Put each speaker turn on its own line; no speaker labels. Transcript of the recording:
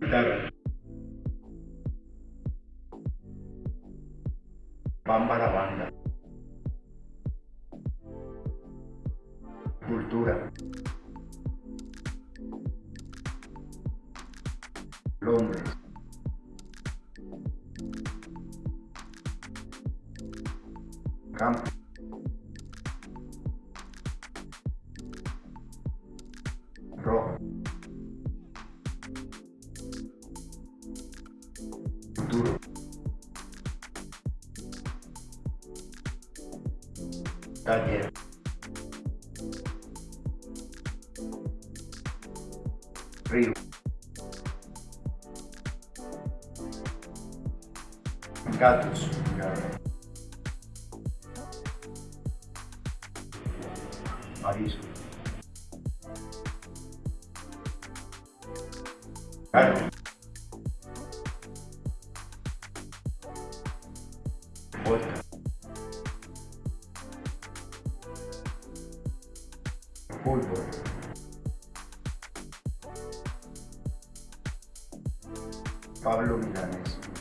Guitarra. Bamba la banda. Cultura. Londres. Campo. Rojo. Cadeira. Rio. Gatos. Marisco. Carne. Fútbol. Pablo Milanés.